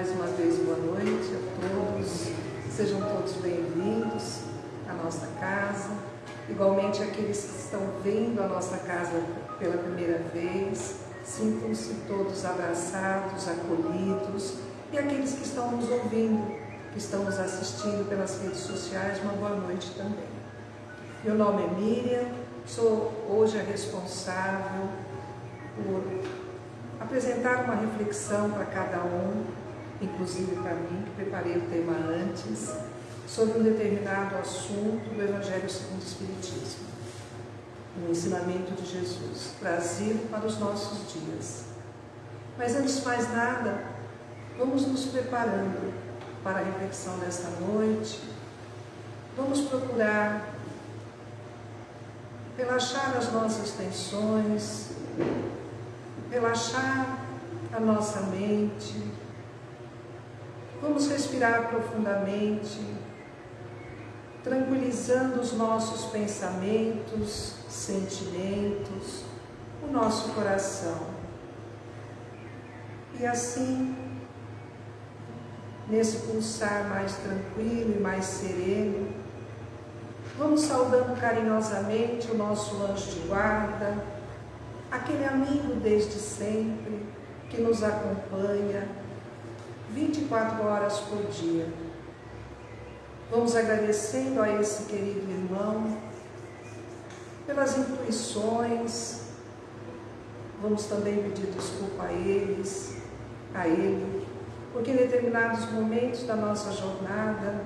Mais uma vez, boa noite a todos. Sejam todos bem-vindos à nossa casa. Igualmente, aqueles que estão vendo a nossa casa pela primeira vez, sintam-se todos abraçados, acolhidos. E aqueles que estão nos ouvindo, que estão nos assistindo pelas redes sociais, uma boa noite também. Meu nome é Miriam, sou hoje a responsável por apresentar uma reflexão para cada um, inclusive para mim, que preparei o tema antes, sobre um determinado assunto do Evangelho segundo o Espiritismo, o ensinamento de Jesus, trazido para os nossos dias. Mas antes de mais nada, vamos nos preparando para a reflexão desta noite, vamos procurar relaxar as nossas tensões, relaxar a nossa mente, vamos respirar profundamente, tranquilizando os nossos pensamentos, sentimentos, o nosso coração. E assim, nesse pulsar mais tranquilo e mais sereno, vamos saudando carinhosamente o nosso anjo de guarda, aquele amigo desde sempre que nos acompanha 24 horas por dia Vamos agradecendo a esse querido irmão pelas intuições. Vamos também pedir desculpa a eles, a ele, porque em determinados momentos da nossa jornada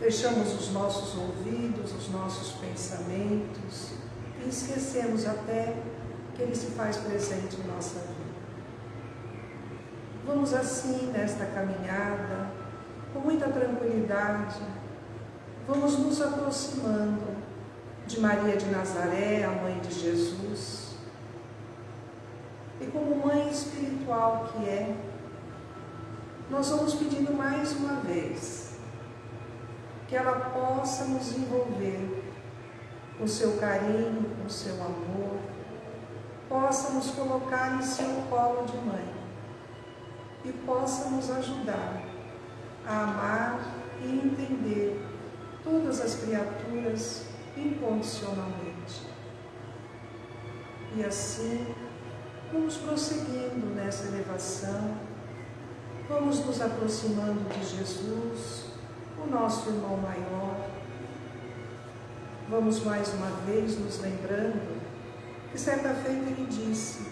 fechamos os nossos ouvidos, os nossos pensamentos e esquecemos até que ele se faz presente em nossa vida. Vamos assim nesta caminhada com muita tranquilidade, vamos nos aproximando de Maria de Nazaré, a mãe de Jesus. E como mãe espiritual que é, nós vamos pedindo mais uma vez que ela possa nos envolver com seu carinho, com seu amor, possa nos colocar em seu colo de mãe e possa nos ajudar a amar e entender todas as criaturas incondicionalmente. E assim, vamos prosseguindo nessa elevação, vamos nos aproximando de Jesus, o nosso irmão maior. Vamos mais uma vez nos lembrando que certa feita ele disse: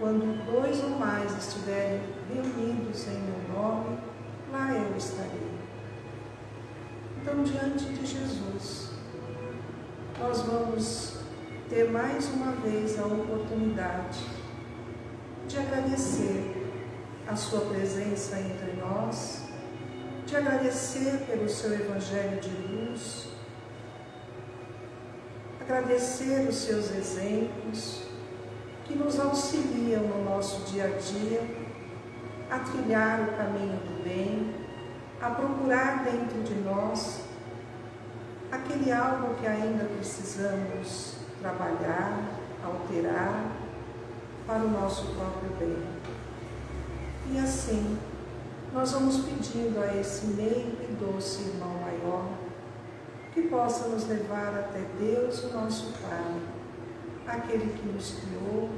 quando dois ou mais estiverem reunidos em meu nome, lá eu estarei. Então, diante de Jesus, nós vamos ter mais uma vez a oportunidade de agradecer a Sua presença entre nós, de agradecer pelo Seu Evangelho de luz, agradecer os Seus exemplos que nos auxiliam no nosso dia a dia a trilhar o caminho do bem, a procurar dentro de nós aquele algo que ainda precisamos trabalhar, alterar para o nosso próprio bem. E assim, nós vamos pedindo a esse meio e doce irmão maior que possa nos levar até Deus, o nosso Pai, aquele que nos criou,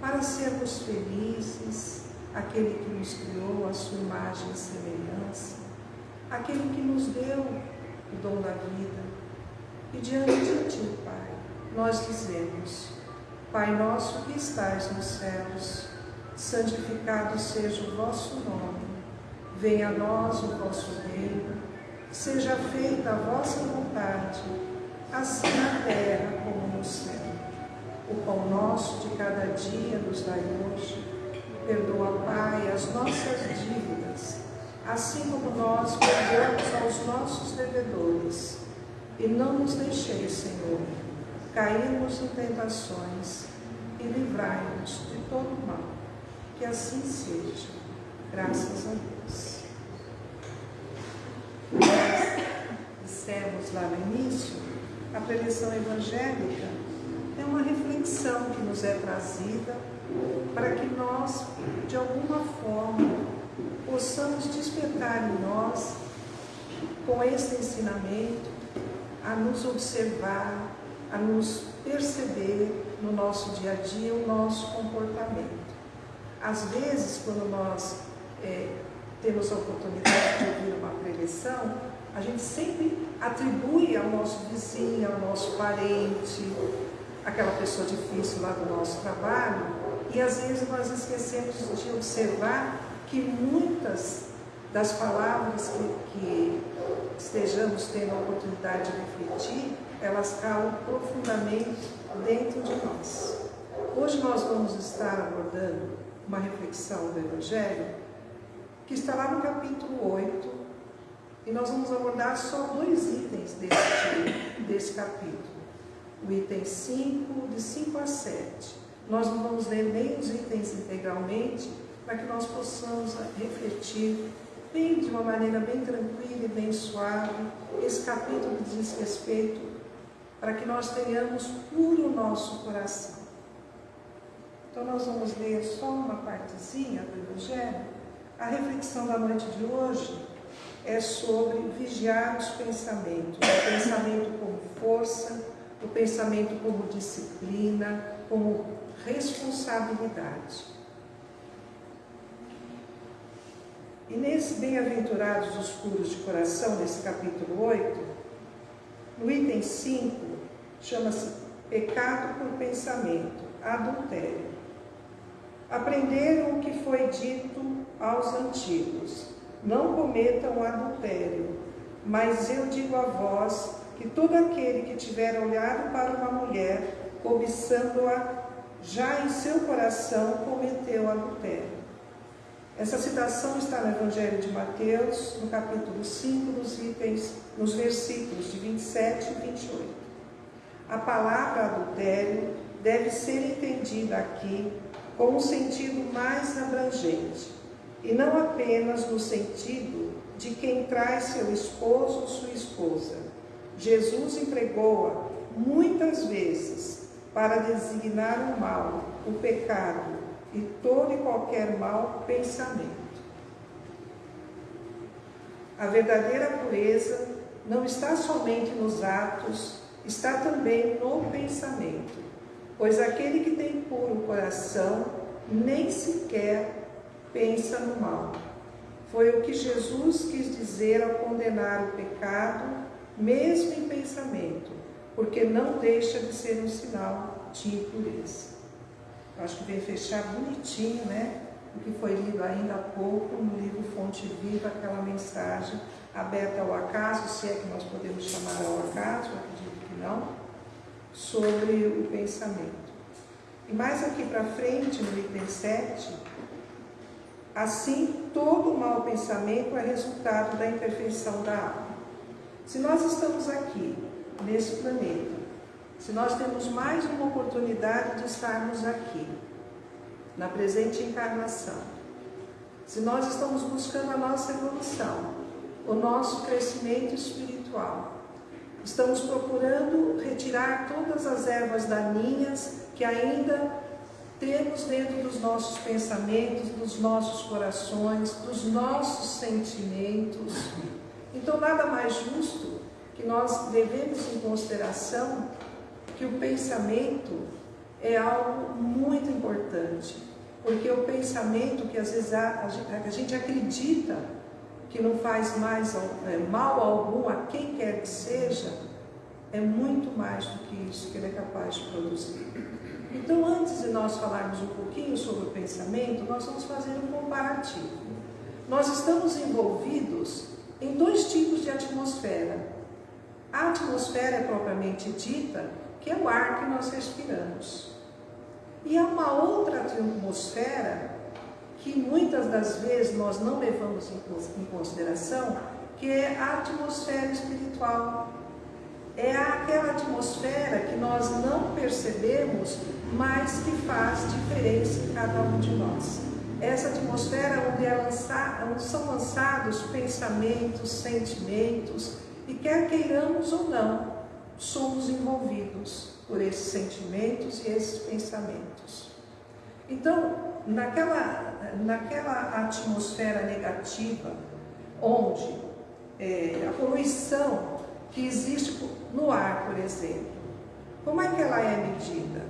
para sermos felizes, aquele que nos criou a sua imagem e semelhança, aquele que nos deu o dom da vida. E diante de Ti, Pai, nós dizemos, Pai nosso que estais nos céus, santificado seja o vosso nome, venha a nós o vosso reino, seja feita a vossa vontade, assim na terra como no céu. O pão nosso de cada dia nos dai hoje, Perdoa, Pai, as nossas dívidas, assim como nós perdoamos aos nossos devedores. E não nos deixeis, Senhor, cairmos em tentações e livrai-nos de todo mal. Que assim seja. Graças a Deus. Nós dissemos lá no início, a preleção evangélica é uma reflexão que nos é trazida para que nós, de alguma forma, possamos despertar em nós, com esse ensinamento, a nos observar, a nos perceber no nosso dia a dia o nosso comportamento. Às vezes, quando nós é, temos a oportunidade de ouvir uma preleção, a gente sempre atribui ao nosso vizinho, ao nosso parente, aquela pessoa difícil lá do nosso trabalho, e às vezes nós esquecemos de observar que muitas das palavras que, que estejamos tendo a oportunidade de refletir, elas calam profundamente dentro de nós. Hoje nós vamos estar abordando uma reflexão do Evangelho que está lá no capítulo 8, e nós vamos abordar só dois itens desse, desse capítulo. O item 5, de 5 a 7. Nós não vamos ler nem os itens integralmente, para que nós possamos refletir bem de uma maneira bem tranquila e bem suave. Esse capítulo diz respeito para que nós tenhamos puro nosso coração. Então nós vamos ler só uma partezinha do Evangelho. A reflexão da noite de hoje é sobre vigiar os pensamentos, o pensamento como força, o pensamento como disciplina, como responsabilidade. E nesse Bem-aventurados os puros de coração, nesse capítulo 8, no item 5, chama-se Pecado por pensamento, adultério. Aprenderam o que foi dito aos antigos: não cometam adultério. Mas eu digo a vós que todo aquele que tiver olhado para uma mulher, cobiçando-a, já em seu coração cometeu adultério. Essa citação está no Evangelho de Mateus, no capítulo 5, nos itens, nos versículos de 27 e 28. A palavra adultério deve ser entendida aqui com um sentido mais abrangente, e não apenas no sentido de quem traz seu esposo ou sua esposa. Jesus empregou-a muitas vezes para designar o mal, o pecado, e todo e qualquer mau pensamento. A verdadeira pureza não está somente nos atos, está também no pensamento, pois aquele que tem puro coração nem sequer pensa no mal. Foi o que Jesus quis dizer ao condenar o pecado, mesmo em pensamento, porque não deixa de ser um sinal de impureza. Acho que veio fechar bonitinho, né? O que foi lido ainda há pouco no livro Fonte Viva, aquela mensagem aberta ao acaso, se é que nós podemos chamar ao acaso, acredito que não, sobre o pensamento. E mais aqui para frente, no item 7, assim todo mau pensamento é resultado da imperfeição da alma. Se nós estamos aqui, nesse planeta, se nós temos mais uma oportunidade de estarmos aqui, na presente encarnação, se nós estamos buscando a nossa evolução, o nosso crescimento espiritual, estamos procurando retirar todas as ervas daninhas que ainda temos dentro dos nossos pensamentos, dos nossos corações, dos nossos sentimentos. Então, nada mais justo que nós devemos em consideração que o pensamento é algo muito importante, porque o pensamento que às vezes a, a gente acredita que não faz mais é, mal algum a quem quer que seja, é muito mais do que isso que ele é capaz de produzir. Então, antes de nós falarmos um pouquinho sobre o pensamento, nós vamos fazer um comparativo. Nós estamos envolvidos em dois tipos de atmosfera. A atmosfera é propriamente dita que é o ar que nós respiramos. E há uma outra atmosfera que muitas das vezes nós não levamos em consideração, que é a atmosfera espiritual. É aquela atmosfera que nós não percebemos, mas que faz diferença em cada um de nós. Essa atmosfera onde, é são lançados pensamentos, sentimentos, e quer queiramos ou não, somos envolvidos por esses sentimentos e esses pensamentos. Então, naquela, naquela atmosfera negativa, onde é, a poluição que existe no ar, por exemplo, como é que ela é medida?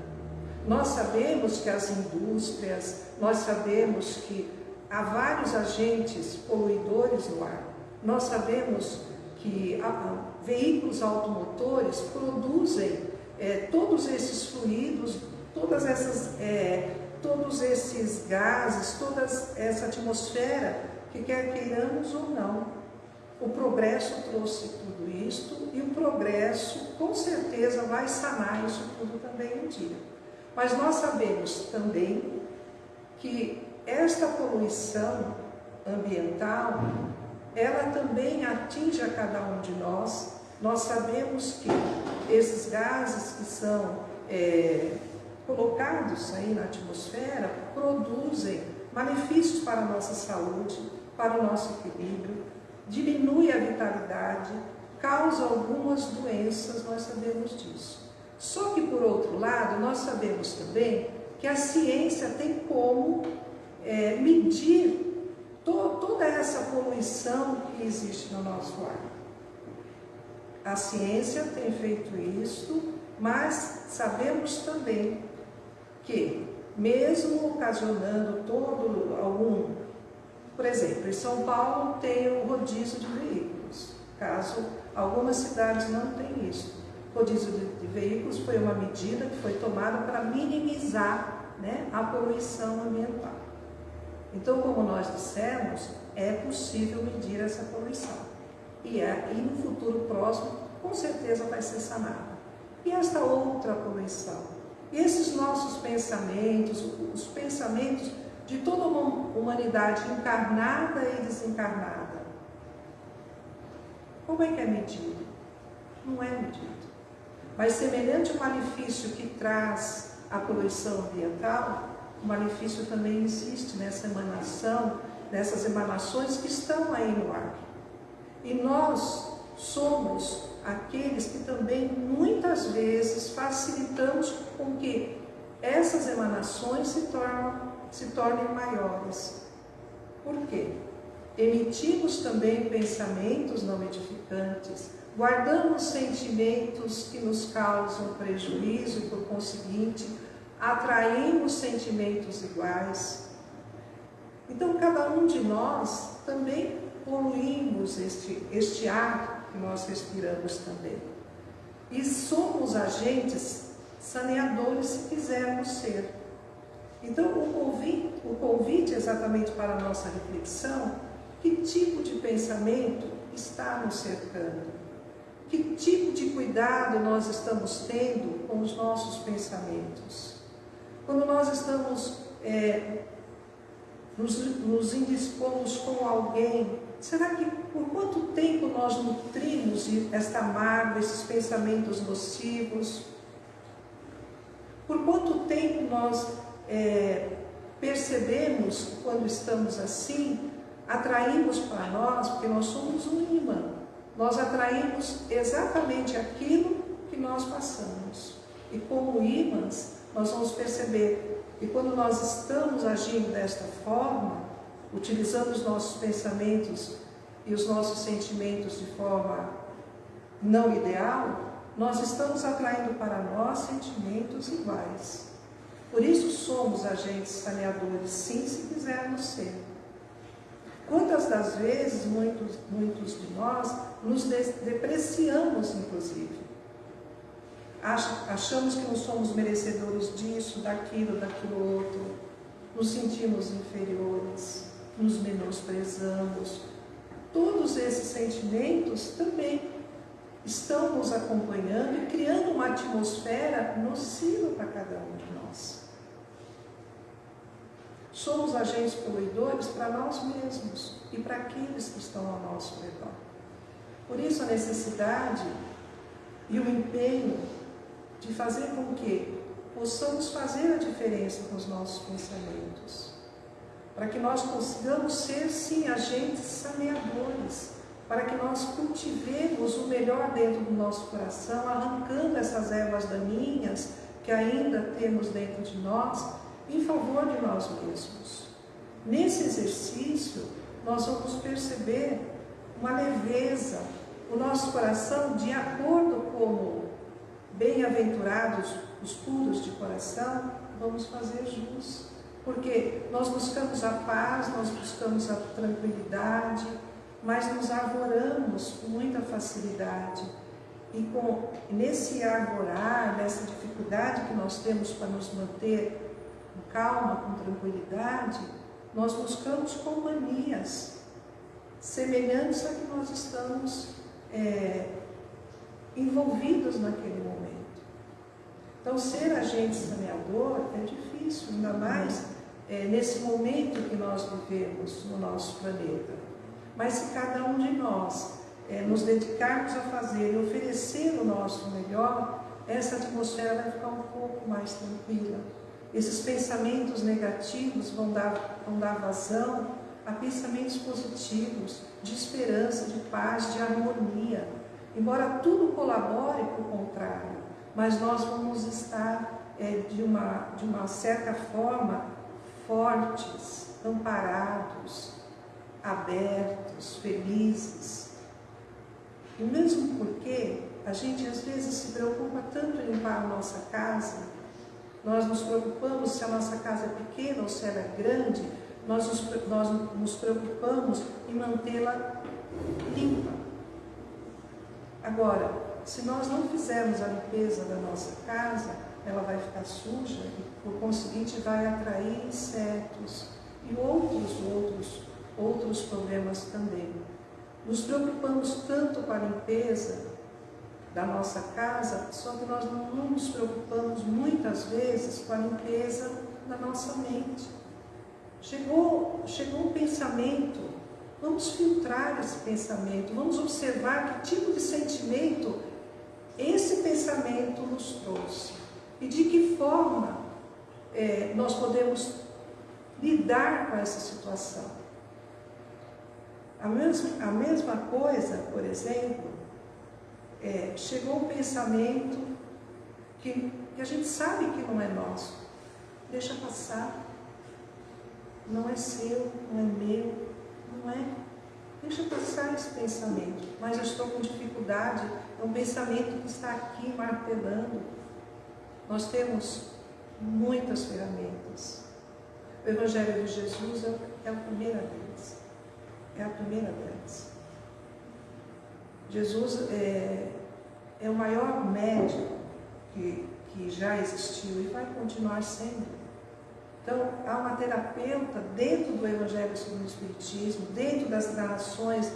Nós sabemos que as indústrias, nós sabemos que há vários agentes poluidores no ar. Nós sabemos que veículos automotores produzem é, todos esses fluidos, todas essas, é, todos esses gases, toda essa atmosfera, que quer queiramos ou não. O progresso trouxe tudo isto e o progresso com certeza vai sanar isso tudo também um dia. Mas nós sabemos também que esta poluição ambiental, ela também atinge a cada um de nós. Nós sabemos que esses gases que são é, colocados aí na atmosfera produzem malefícios para a nossa saúde, para o nosso equilíbrio, diminui a vitalidade, causa algumas doenças, nós sabemos disso. Só que, por outro lado, nós sabemos também que a ciência tem como é, medir to, toda essa poluição que existe no nosso ar. A ciência tem feito isso, mas sabemos também que, mesmo ocasionando todo algum, por exemplo, em São Paulo tem o rodízio de veículos, caso algumas cidades não tenham isso. Rodízio de veículos foi uma medida que foi tomada para minimizar né, a poluição ambiental. Então, como nós dissemos, é possível medir essa poluição. E, é, e no futuro próximo, com certeza vai ser sanada. E esta outra poluição? E esses nossos pensamentos, os pensamentos de toda uma humanidade encarnada e desencarnada. Como é que é medido? Não é medido. Mas semelhante ao malefício que traz a poluição ambiental, o malefício também existe nessa emanação, nessas emanações que estão aí no ar. E nós somos aqueles que também muitas vezes facilitamos com que essas emanações se, tornam, se tornem maiores. Por quê? Emitimos também pensamentos não edificantes, guardamos sentimentos que nos causam prejuízo e, por conseguinte, atraímos sentimentos iguais. Então, cada um de nós também poluímos este, este ar que nós respiramos também. E somos agentes saneadores se quisermos ser. Então, o convite, o convite exatamente para a nossa reflexão, que tipo de pensamento está nos cercando? Que tipo de cuidado nós estamos tendo com os nossos pensamentos? Quando nós estamos é, nos, nos indispomos com alguém, será que por quanto tempo nós nutrimos esta mágoa, esses pensamentos nocivos? Por quanto tempo nós é, percebemos quando estamos assim, atraímos para nós, porque nós somos um imã, nós atraímos exatamente aquilo que nós passamos. E como imãs, nós vamos perceber que quando nós estamos agindo desta forma, utilizando os nossos pensamentos e os nossos sentimentos de forma não ideal, nós estamos atraindo para nós sentimentos iguais. Por isso somos agentes saneadores, sim, se quisermos ser. Quantas das vezes, muitos, muitos de nós, nos depreciamos, inclusive achamos que não somos merecedores disso, daquilo, daquilo outro, nos sentimos inferiores, nos menosprezamos. Todos esses sentimentos também estão nos acompanhando e criando uma atmosfera nociva para cada um de nós. Somos agentes poluidores para nós mesmos e para aqueles que estão ao nosso redor. Por isso a necessidade e o empenho de fazer com que possamos fazer a diferença com os nossos pensamentos, para que nós consigamos ser, sim, agentes saneadores, para que nós cultivemos o melhor dentro do nosso coração, arrancando essas ervas daninhas que ainda temos dentro de nós em favor de nós mesmos. Nesse exercício, nós vamos perceber uma leveza, o nosso coração, de acordo como bem-aventurados os puros de coração, vamos fazer jus. Porque nós buscamos a paz, nós buscamos a tranquilidade, mas nos arvoramos com muita facilidade. E com, nesse arvorar, nessa dificuldade que nós temos para nos manter com calma, com tranquilidade, nós buscamos companhias semelhantes a que nós estamos é, envolvidos naquele momento. Então, ser agente saneador é difícil, ainda mais é, nesse momento que nós vivemos no nosso planeta. Mas se cada um de nós é, nos dedicarmos a fazer e oferecer o nosso melhor, essa atmosfera vai ficar um pouco mais tranquila. Esses pensamentos negativos vão dar, vão dar vazão a pensamentos positivos, de esperança, de paz, de harmonia. Embora tudo colabore para o contrário, mas nós vamos estar é, de, uma, de uma certa forma fortes, amparados, abertos, felizes. E mesmo porque a gente às vezes se preocupa tanto em limpar a nossa casa, nós nos preocupamos se a nossa casa é pequena ou se ela é grande, nós nos, nós nos preocupamos em mantê-la limpa. Agora, se nós não fizermos a limpeza da nossa casa, ela vai ficar suja e, por conseguinte, vai atrair insetos e outros, outros, outros problemas também. Nos preocupamos tanto com a limpeza da nossa casa, só que nós não, nos preocupamos muitas vezes com a limpeza da nossa mente. Chegou, chegou um pensamento, vamos filtrar esse pensamento, vamos observar que tipo de sentimento esse pensamento nos trouxe e de que forma é, nós podemos lidar com essa situação. A mesma, a mesma coisa, por exemplo, é, chegou um pensamento que, que a gente sabe que não é nosso. Deixa passar. Não é seu, não é meu, não é. Deixa passar esse pensamento. Mas eu estou com dificuldade é um pensamento que está aqui martelando. Nós temos muitas ferramentas. O Evangelho de Jesus é, é a primeira delas. É a primeira delas. Jesus é, é o maior médico que, que já existiu e vai continuar sendo. Então, há uma terapeuta dentro do Evangelho segundo o Espiritismo, dentro das narrações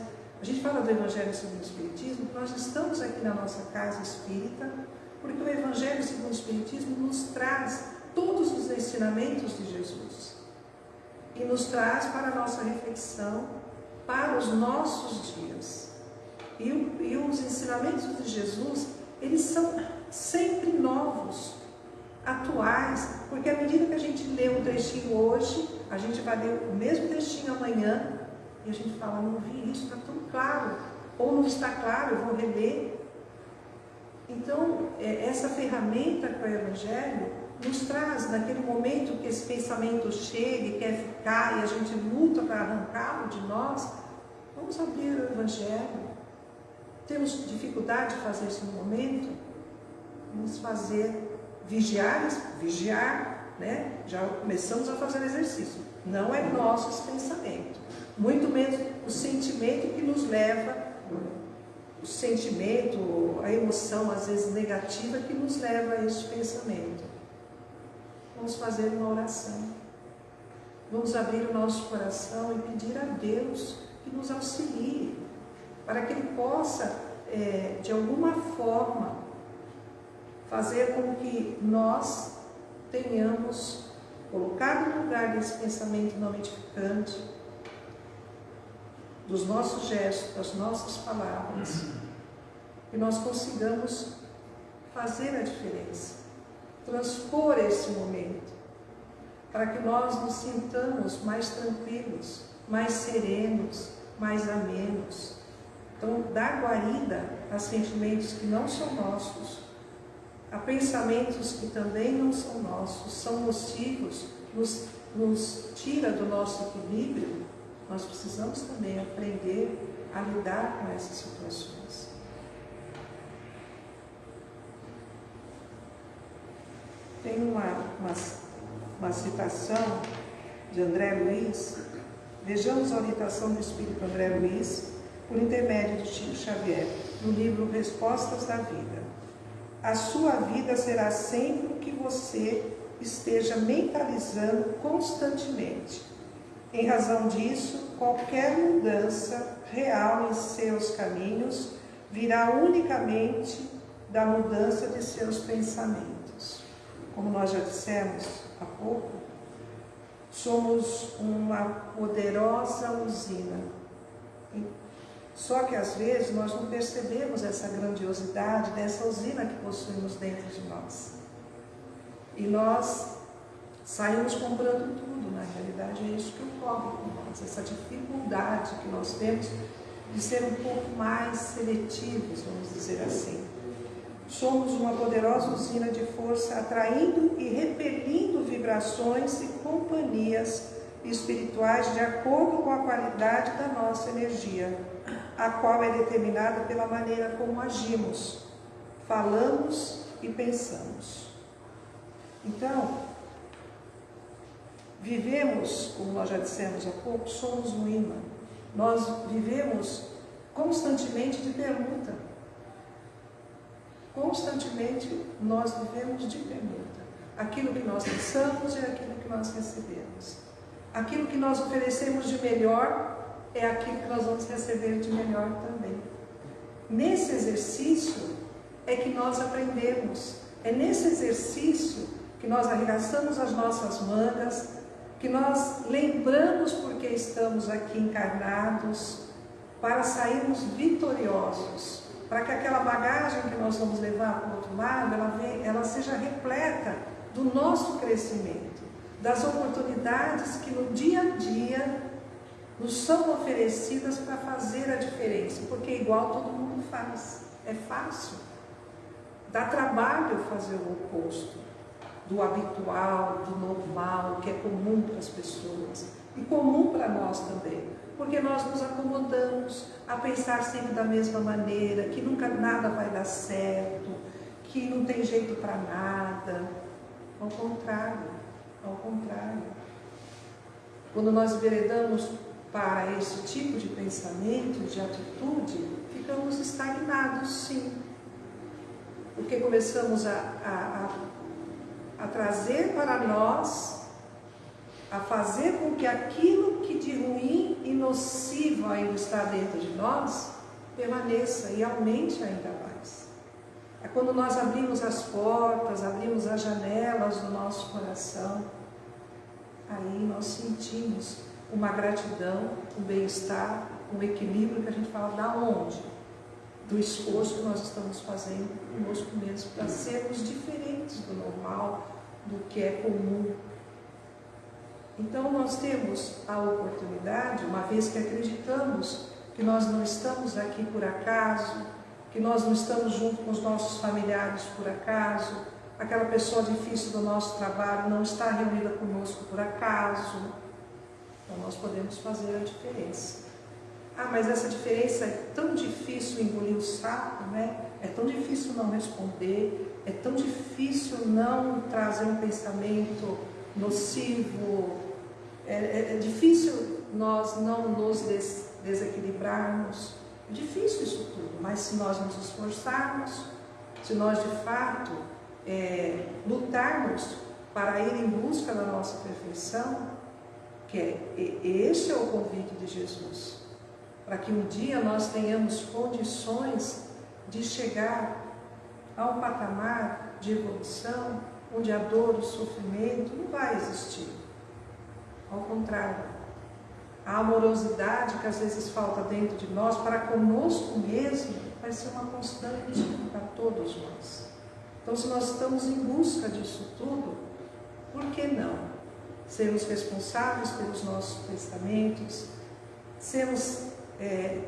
a gente fala do Evangelho segundo o Espiritismo, nós estamos aqui na nossa casa espírita, porque o Evangelho segundo o Espiritismo nos traz todos os ensinamentos de Jesus e nos traz para a nossa reflexão, para os nossos dias. E, e os ensinamentos de Jesus, eles são sempre novos, atuais, porque à medida que a gente lê um trechinho hoje, a gente vai ler o mesmo trechinho amanhã, e a gente fala, não vi isso, está tão claro. Ou não está claro, eu vou reler. Então, é, essa ferramenta é o Evangelho nos traz, naquele momento que esse pensamento chega e quer ficar e a gente luta para arrancá-lo de nós, vamos abrir o Evangelho. Temos dificuldade de fazer isso no momento? Vamos fazer vigiar, vigiar, né? Já começamos a fazer exercício. Não é nosso esse pensamento muito menos o sentimento que nos leva, o sentimento, a emoção às vezes negativa que nos leva a este pensamento. Vamos fazer uma oração. Vamos abrir o nosso coração e pedir a Deus que nos auxilie, para que Ele possa, é, de alguma forma, fazer com que nós tenhamos colocado no lugar desse pensamento não edificante, dos nossos gestos, das nossas palavras, que nós consigamos fazer a diferença, transpor esse momento, para que nós nos sintamos mais tranquilos, mais serenos, mais amenos. Então, dar guarida a sentimentos que não são nossos, a pensamentos que também não são nossos, são nocivos, nos, nos tira do nosso equilíbrio, nós precisamos também aprender a lidar com essas situações. Tem uma, uma, uma citação de André Luiz, vejamos a orientação do Espírito André Luiz, por intermédio de Chico Xavier, no livro Respostas da Vida. A sua vida será sempre o que você esteja mentalizando constantemente. Em razão disso, qualquer mudança real em seus caminhos virá unicamente da mudança de seus pensamentos. Como nós já dissemos há pouco, somos uma poderosa usina. Só que às vezes nós não percebemos essa grandiosidade dessa usina que possuímos dentro de nós. E nós saímos comprando tudo, na realidade é isso que ocorre com nós, essa dificuldade que nós temos de ser um pouco mais seletivos, vamos dizer assim. Somos uma poderosa usina de força atraindo e repelindo vibrações e companhias espirituais de acordo com a qualidade da nossa energia, a qual é determinada pela maneira como agimos, falamos e pensamos. Então, vivemos, como nós já dissemos há pouco, somos um imã. Nós vivemos constantemente de pergunta. Constantemente nós vivemos de pergunta. Aquilo que nós pensamos é aquilo que nós recebemos. Aquilo que nós oferecemos de melhor é aquilo que nós vamos receber de melhor também. Nesse exercício é que nós aprendemos. É nesse exercício que nós arregaçamos as nossas mangas, que nós lembramos porque estamos aqui encarnados, para sairmos vitoriosos, para que aquela bagagem que nós vamos levar para o outro lado, ela, vem, ela seja repleta do nosso crescimento, das oportunidades que no dia a dia nos são oferecidas para fazer a diferença, porque igual todo mundo faz, é fácil. Dá trabalho fazer o oposto do habitual, do normal, que é comum para as pessoas e comum para nós também, porque nós nos acomodamos a pensar sempre da mesma maneira, que nunca nada vai dar certo, que não tem jeito para nada. Ao contrário, ao contrário. Quando nós enveredamos para esse tipo de pensamento, de atitude, ficamos estagnados, sim. Porque começamos a, a, a a trazer para nós, a fazer com que aquilo que de ruim e nocivo ainda está dentro de nós, permaneça e aumente ainda mais. É quando nós abrimos as portas, abrimos as janelas do nosso coração, aí nós sentimos uma gratidão, um bem-estar, um equilíbrio que a gente fala da onde? Do esforço que nós estamos fazendo conosco mesmo para sermos diferentes do normal, do que é comum. Então nós temos a oportunidade, uma vez que acreditamos que nós não estamos aqui por acaso, que nós não estamos junto com os nossos familiares por acaso, aquela pessoa difícil do nosso trabalho não está reunida conosco por acaso. Então nós podemos fazer a diferença. Ah, mas essa diferença é tão difícil engolir o saco, né? É tão difícil não responder, é tão difícil não trazer um pensamento nocivo, é, é, é difícil nós não nos des desequilibrarmos. É difícil isso tudo, mas se nós nos esforçarmos, se nós de fato é, lutarmos para ir em busca da nossa perfeição, que é, esse é o convite de Jesus, para que um dia nós tenhamos condições de chegar a um patamar de evolução onde a dor, o sofrimento não vai existir. Ao contrário, a amorosidade que às vezes falta dentro de nós para conosco mesmo vai ser uma constante para todos nós. Então, se nós estamos em busca disso tudo, por que não sermos responsáveis pelos nossos pensamentos, sermos é,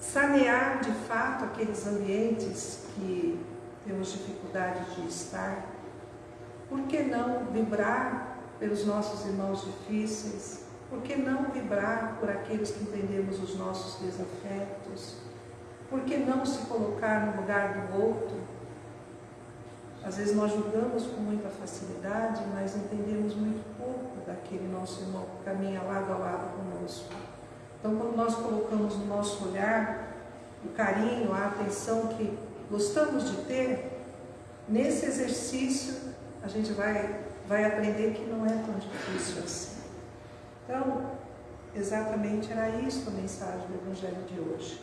sanear de fato aqueles ambientes que temos dificuldade de estar, por que não vibrar pelos nossos irmãos difíceis? Por que não vibrar por aqueles que entendemos os nossos desafetos? Por que não se colocar no lugar do outro? Às vezes nós julgamos com muita facilidade, mas entendemos muito pouco daquele nosso irmão que caminha lado a lado conosco. Então, quando nós colocamos no nosso olhar o carinho, a atenção que gostamos de ter, nesse exercício a gente vai, vai aprender que não é tão difícil assim. Então, exatamente era isso a mensagem do Evangelho de hoje.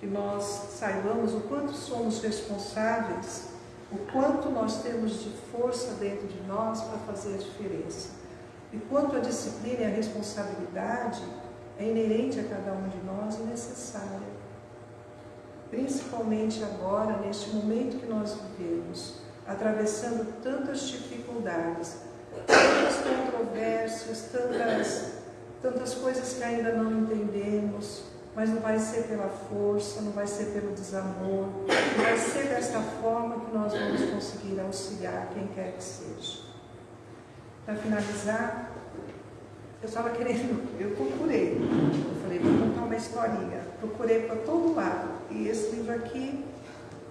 Que nós saibamos o quanto somos responsáveis, o quanto nós temos de força dentro de nós para fazer a diferença. E quanto a disciplina e a responsabilidade é inerente a cada um de nós e necessária principalmente agora, neste momento que nós vivemos, atravessando tantas dificuldades, tantas controvérsias, tantas, tantas coisas que ainda não entendemos, mas não vai ser pela força, não vai ser pelo desamor, não vai ser desta forma que nós vamos conseguir auxiliar quem quer que seja. Para finalizar, eu estava querendo, eu procurei, eu falei, vou contar uma historinha, procurei para todo lado, e esse livro aqui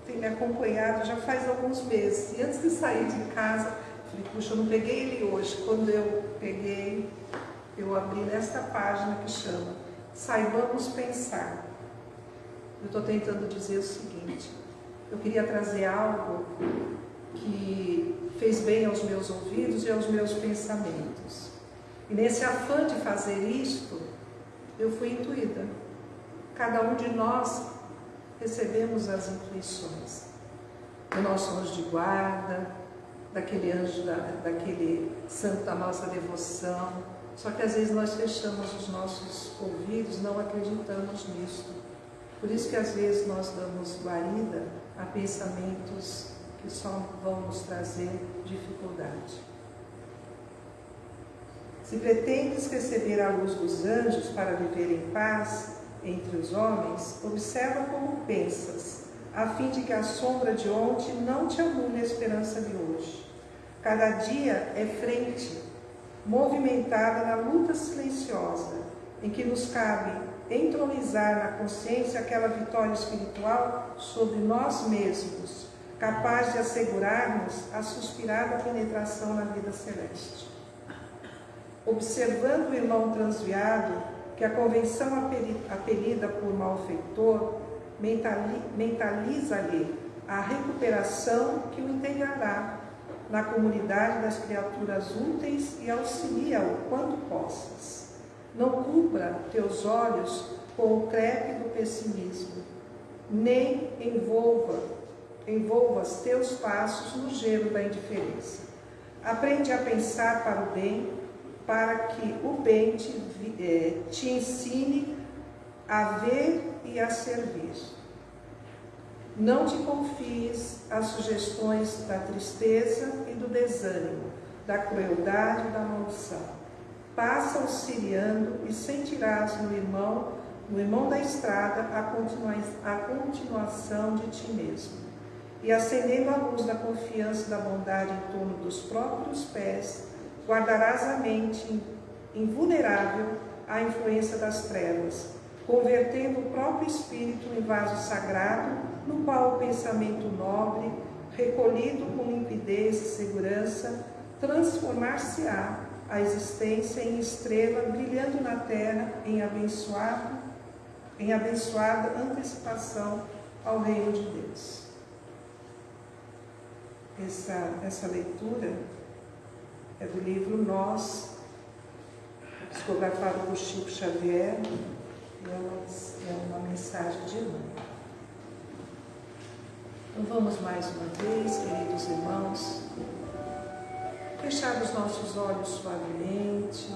tem me acompanhado já faz alguns meses, e antes de sair de casa, falei, puxa, eu não peguei ele hoje, quando eu peguei, eu abri nesta página que chama Saibamos Pensar. Eu estou tentando dizer o seguinte, eu queria trazer algo que fez bem aos meus ouvidos e aos meus pensamentos. E nesse afã de fazer isto, eu fui intuída. Cada um de nós recebemos as intuições do nosso anjo de guarda, daquele anjo, da, daquele santo da nossa devoção. Só que às vezes nós fechamos os nossos ouvidos, não acreditamos nisso. Por isso que às vezes nós damos guarida a pensamentos que só vão nos trazer dificuldade. Se pretendes receber a luz dos anjos para viver em paz entre os homens, observa como pensas, a fim de que a sombra de ontem não te anule a esperança de hoje. Cada dia é frente, movimentada na luta silenciosa, em que nos cabe entronizar na consciência aquela vitória espiritual sobre nós mesmos, capaz de assegurar-nos a suspirada penetração na vida celeste observando o irmão transviado, que a convenção apelida por malfeitor, mentaliza-lhe a recuperação que o integrará na comunidade das criaturas úteis e auxilia-o quando possas. Não cubra teus olhos com o crepe do pessimismo, nem envolva, envolvas teus passos no gelo da indiferença. Aprende a pensar para o bem para que o bem te, é, te ensine a ver e a servir. Não te confies às sugestões da tristeza e do desânimo, da crueldade e da maldição. Passa auxiliando e sentirás no irmão, no irmão da estrada, a, continua, a continuação de ti mesmo. E acendendo a luz da confiança e da bondade em torno dos próprios pés, guardarás a mente invulnerável à influência das trevas, convertendo o próprio espírito em vaso sagrado, no qual o pensamento nobre, recolhido com limpidez e segurança, transformar-se-á a existência em estrela brilhando na terra em abençoado, em abençoada antecipação ao reino de Deus. Essa, essa leitura é do livro Nós, psicografado por Chico Xavier, e é uma, é uma mensagem de mãe. Então vamos mais uma vez, queridos irmãos, fechar os nossos olhos suavemente,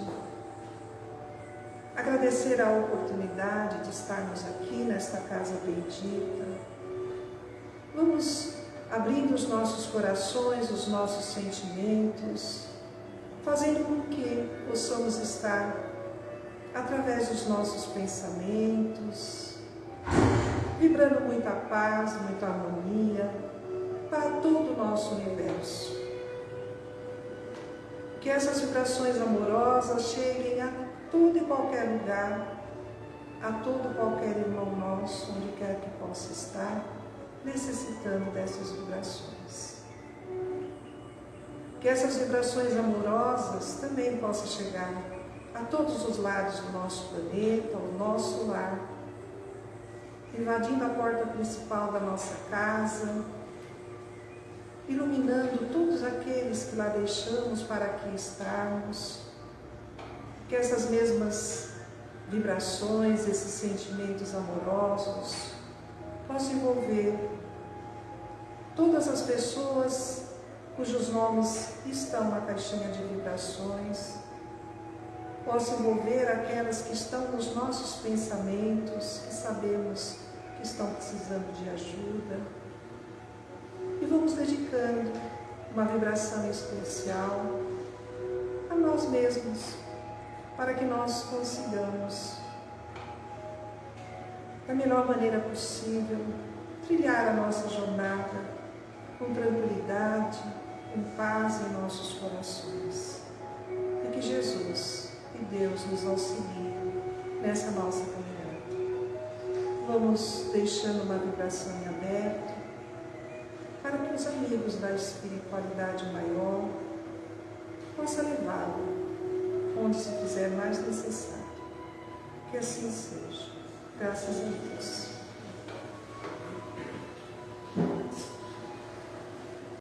agradecer a oportunidade de estarmos aqui nesta casa bendita. Vamos abrindo os nossos corações, os nossos sentimentos, fazendo com que possamos estar através dos nossos pensamentos, vibrando muita paz, muita harmonia, para todo o nosso universo. Que essas vibrações amorosas cheguem a todo e qualquer lugar, a todo e qualquer irmão nosso, onde quer que possa estar, necessitando dessas vibrações. Que essas vibrações amorosas também possam chegar a todos os lados do nosso planeta, ao nosso lar, invadindo a porta principal da nossa casa, iluminando todos aqueles que lá deixamos para aqui estarmos, que essas mesmas vibrações, esses sentimentos amorosos possam envolver todas as pessoas cujos nomes estão na caixinha de vibrações, possa envolver aquelas que estão nos nossos pensamentos, que sabemos que estão precisando de ajuda. E vamos dedicando uma vibração especial a nós mesmos, para que nós consigamos, da melhor maneira possível, trilhar a nossa jornada com tranquilidade, com paz em nossos corações. E que Jesus e Deus nos auxilie nessa nossa caminhada. Vamos deixando uma vibração em aberto para que os amigos da espiritualidade maior possam levá-lo onde se fizer mais necessário. Que assim seja. Graças a Deus.